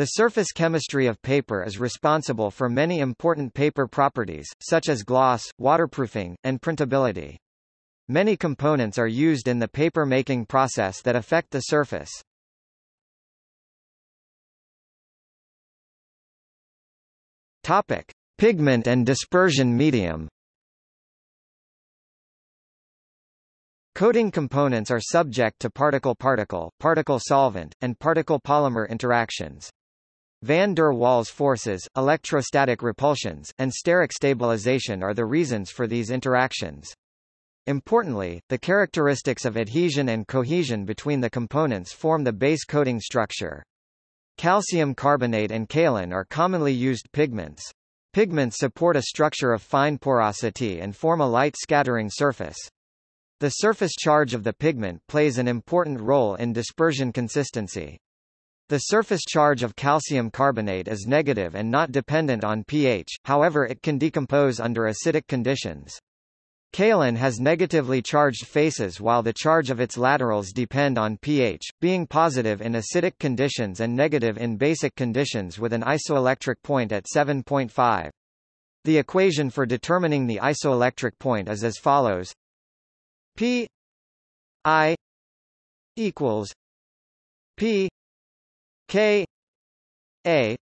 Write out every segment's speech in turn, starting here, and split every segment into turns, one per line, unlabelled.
The surface chemistry of paper is responsible for many important paper properties, such as gloss, waterproofing, and printability. Many components are used in the paper making process that affect the surface. Topic: Pigment and dispersion medium. Coating components are subject to particle-particle, particle-solvent, and particle-polymer interactions. Van der Waals forces, electrostatic repulsions, and steric stabilization are the reasons for these interactions. Importantly, the characteristics of adhesion and cohesion between the components form the base coating structure. Calcium carbonate and kaolin are commonly used pigments. Pigments support a structure of fine porosity and form a light scattering surface. The surface charge of the pigment plays an important role in dispersion consistency. The surface charge of calcium carbonate is negative and not dependent on pH, however it can decompose under acidic conditions. Kaolin has negatively charged faces while the charge of its laterals depend on pH, being positive in acidic conditions and negative in basic conditions with an isoelectric point at 7.5. The equation for determining the isoelectric point is as follows P I equals P K A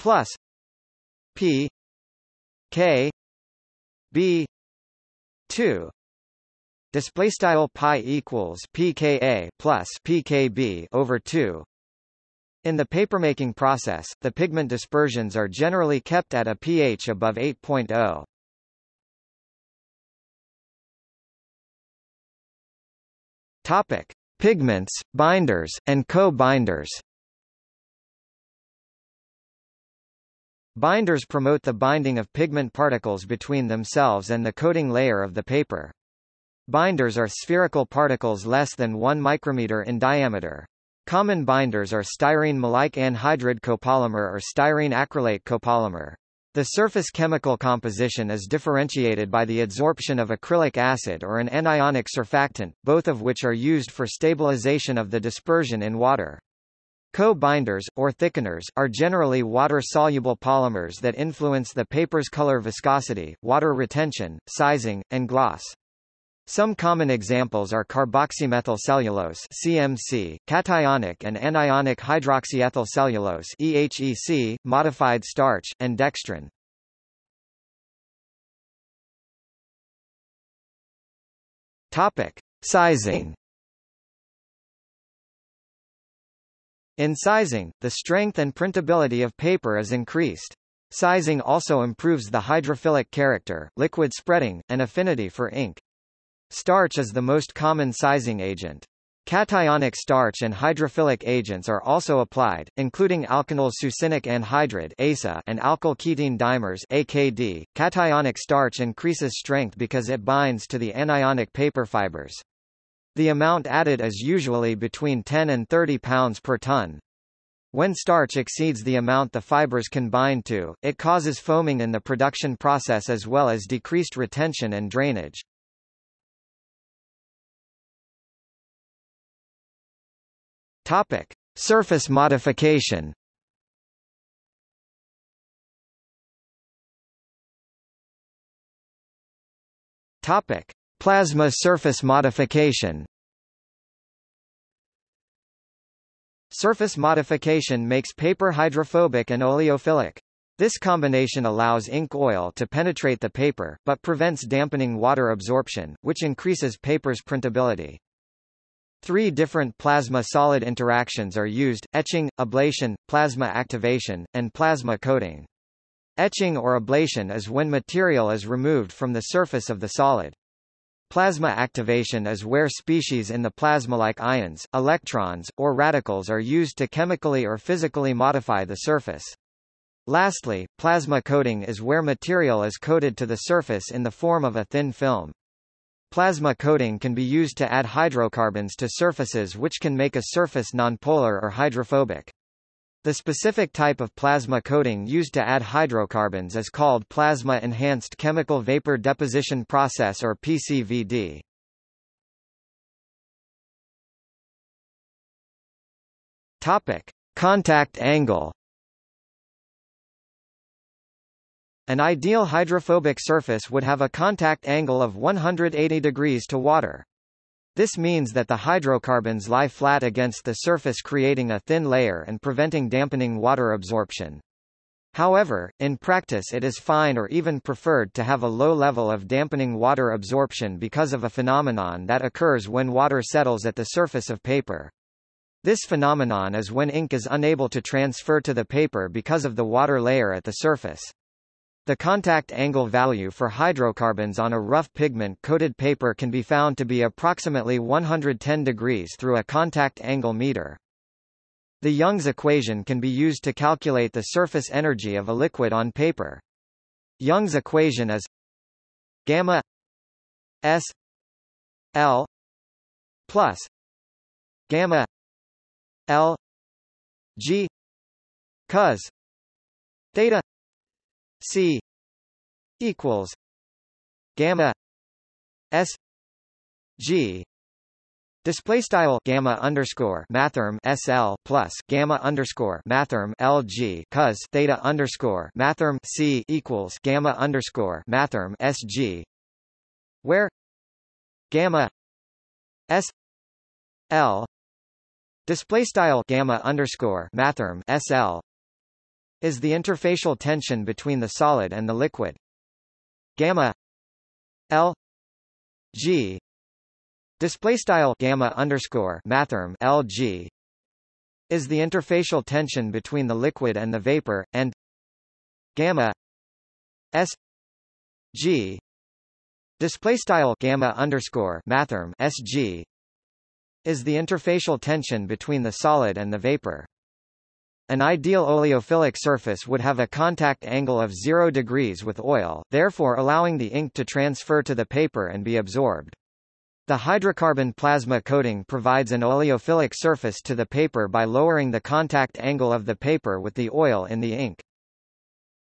plus P K B two. Display style pi equals pka plus pkb over 2 in the papermaking process the pigment dispersions are generally kept at a pH above 8.0 topic. Pigments binders and co-binders Binders promote the binding of pigment particles between themselves and the coating layer of the paper. Binders are spherical particles less than 1 micrometer in diameter. Common binders are styrene maleic anhydride copolymer or styrene acrylate copolymer. The surface chemical composition is differentiated by the adsorption of acrylic acid or an anionic surfactant, both of which are used for stabilization of the dispersion in water. Co-binders, or thickeners, are generally water-soluble polymers that influence the paper's color viscosity, water retention, sizing, and gloss. Some common examples are carboxymethyl cellulose (CMC), cationic and anionic hydroxyethyl cellulose (EHEC), modified starch, and dextrin. Topic: Sizing. In sizing, the strength and printability of paper is increased. Sizing also improves the hydrophilic character, liquid spreading, and affinity for ink. Starch is the most common sizing agent. Cationic starch and hydrophilic agents are also applied, including alkenyl succinic anhydride (ASA) and alkyl ketene dimers (AKD). Cationic starch increases strength because it binds to the anionic paper fibers. The amount added is usually between 10 and 30 pounds per ton. When starch exceeds the amount the fibers can bind to, it causes foaming in the production process as well as decreased retention and drainage. Topic: Surface modification. Topic: Plasma surface modification Surface modification makes paper hydrophobic and oleophilic. This combination allows ink oil to penetrate the paper, but prevents dampening water absorption, which increases paper's printability. Three different plasma-solid interactions are used, etching, ablation, plasma activation, and plasma coating. Etching or ablation is when material is removed from the surface of the solid. Plasma activation is where species in the plasma like ions, electrons, or radicals are used to chemically or physically modify the surface. Lastly, plasma coating is where material is coated to the surface in the form of a thin film. Plasma coating can be used to add hydrocarbons to surfaces which can make a surface nonpolar or hydrophobic. The specific type of plasma coating used to add hydrocarbons is called Plasma-Enhanced Chemical Vapor Deposition Process or PCVD. Topic. Contact angle An ideal hydrophobic surface would have a contact angle of 180 degrees to water. This means that the hydrocarbons lie flat against the surface creating a thin layer and preventing dampening water absorption. However, in practice it is fine or even preferred to have a low level of dampening water absorption because of a phenomenon that occurs when water settles at the surface of paper. This phenomenon is when ink is unable to transfer to the paper because of the water layer at the surface. The contact angle value for hydrocarbons on a rough pigment-coated paper can be found to be approximately 110 degrees through a contact angle meter. The Young's equation can be used to calculate the surface energy of a liquid on paper. Young's equation is gamma S L plus gamma L G cos theta C equals gamma S G. Display style gamma underscore mathrm SL plus gamma underscore mathrm LG cos theta underscore mathrm C equals gamma underscore mathrm SG where gamma S L display style gamma underscore mathrm SL is the interfacial tension between the solid and the liquid. Gamma L G display style gamma underscore mathrm LG is the interfacial tension between the liquid and the vapor, and gamma S G display style gamma underscore mathrm SG is the interfacial tension between the solid and the vapor. An ideal oleophilic surface would have a contact angle of 0 degrees with oil, therefore allowing the ink to transfer to the paper and be absorbed. The hydrocarbon plasma coating provides an oleophilic surface to the paper by lowering the contact angle of the paper with the oil in the ink.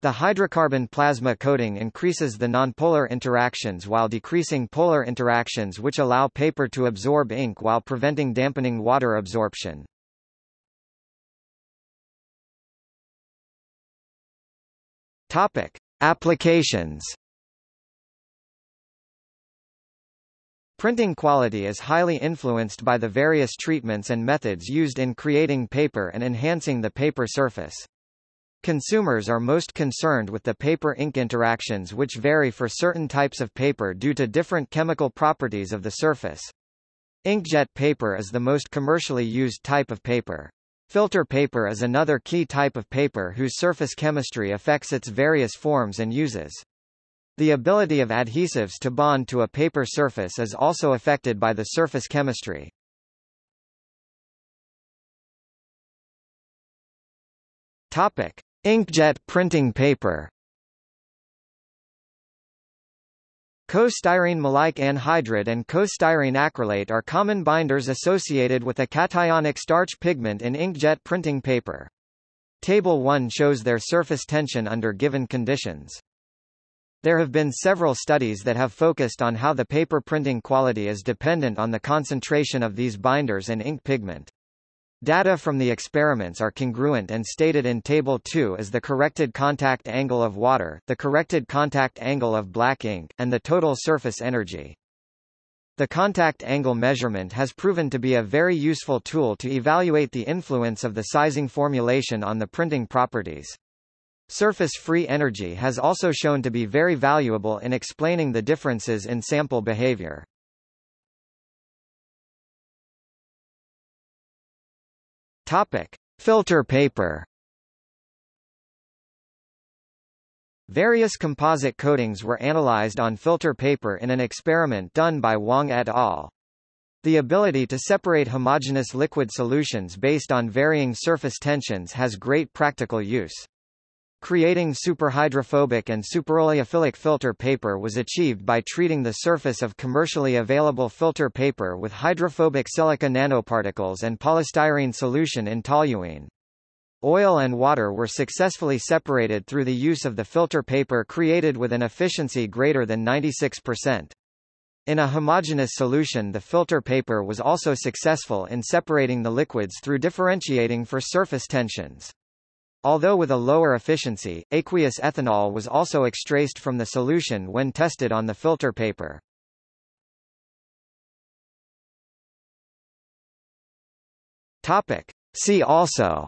The hydrocarbon plasma coating increases the nonpolar interactions while decreasing polar interactions which allow paper to absorb ink while preventing dampening water absorption. Topic: Applications. Printing quality is highly influenced by the various treatments and methods used in creating paper and enhancing the paper surface. Consumers are most concerned with the paper-ink interactions which vary for certain types of paper due to different chemical properties of the surface. Inkjet paper is the most commercially used type of paper. Filter paper is another key type of paper whose surface chemistry affects its various forms and uses. The ability of adhesives to bond to a paper surface is also affected by the surface chemistry. Topic: Inkjet printing paper. Co-styrene maleic anhydride and co-styrene acrylate are common binders associated with a cationic starch pigment in inkjet printing paper. Table 1 shows their surface tension under given conditions. There have been several studies that have focused on how the paper printing quality is dependent on the concentration of these binders and ink pigment. Data from the experiments are congruent and stated in Table 2 as the corrected contact angle of water, the corrected contact angle of black ink, and the total surface energy. The contact angle measurement has proven to be a very useful tool to evaluate the influence of the sizing formulation on the printing properties. Surface free energy has also shown to be very valuable in explaining the differences in sample behavior. Topic: Filter paper. Various composite coatings were analyzed on filter paper in an experiment done by Wang et al. The ability to separate homogeneous liquid solutions based on varying surface tensions has great practical use. Creating superhydrophobic and superoleophilic filter paper was achieved by treating the surface of commercially available filter paper with hydrophobic silica nanoparticles and polystyrene solution in toluene. Oil and water were successfully separated through the use of the filter paper created with an efficiency greater than 96%. In a homogeneous solution the filter paper was also successful in separating the liquids through differentiating for surface tensions. Although with a lower efficiency, aqueous ethanol was also extraced from the solution when tested on the filter paper. Topic. See also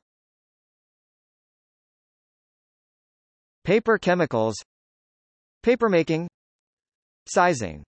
Paper chemicals Papermaking Sizing